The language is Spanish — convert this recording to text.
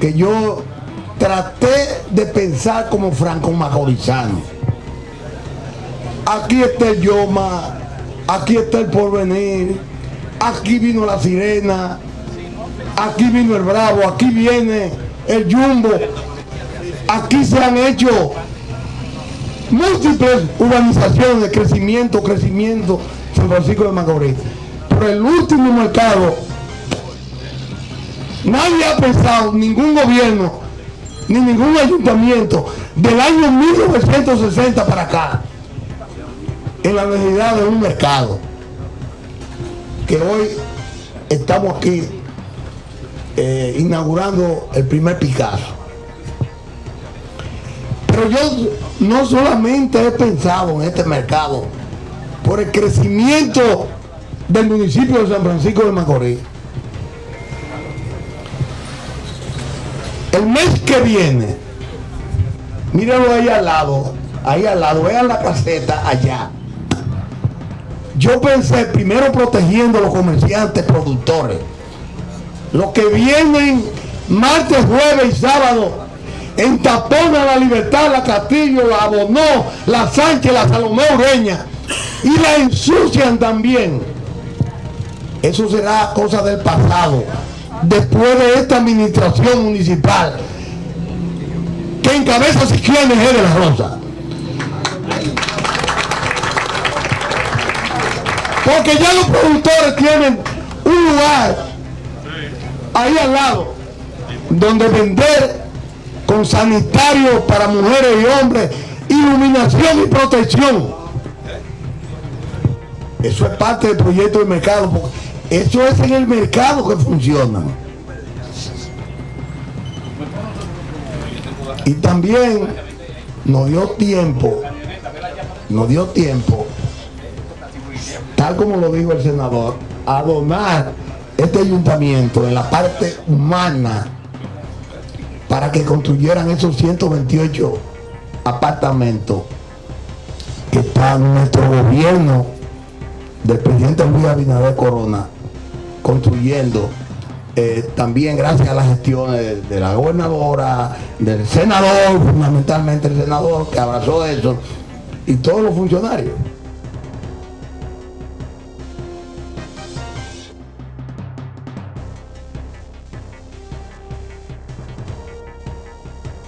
que yo traté de pensar como franco macorizano. Aquí está el Yoma, aquí está el porvenir, aquí vino la sirena, aquí vino el bravo, aquí viene el jumbo, aquí se han hecho múltiples urbanizaciones crecimiento, crecimiento, San Francisco de Macorís. Pero el último mercado, nadie ha pensado, ningún gobierno, ni ningún ayuntamiento, del año 1960 para acá, en la necesidad de un mercado. Que hoy estamos aquí eh, inaugurando el primer Picasso. Pero yo no solamente he pensado en este mercado por el crecimiento del municipio de San Francisco de Macorís. El mes que viene, míralo ahí al lado, ahí al lado, vean la caseta allá. Yo pensé primero protegiendo a los comerciantes, productores, los que vienen martes, jueves y sábado en Tapona, La Libertad, La Castillo, La Abonó, La Sánchez, La Salomé Ureña y la ensucian también. Eso será cosa del pasado. Después de esta administración municipal que encabeza Siquiones de la Rosa. Porque ya los productores tienen un lugar ahí al lado donde vender con sanitarios para mujeres y hombres, iluminación y protección. Eso es parte del proyecto del mercado, eso es en el mercado que funciona. Y también nos dio tiempo, nos dio tiempo, tal como lo dijo el senador, a donar este ayuntamiento en la parte humana para que construyeran esos 128 apartamentos que está nuestro gobierno del presidente Luis Abinader Corona construyendo eh, también gracias a las gestiones de, la gobernadora, del senador, fundamentalmente el senador que abrazó eso, y todos los funcionarios.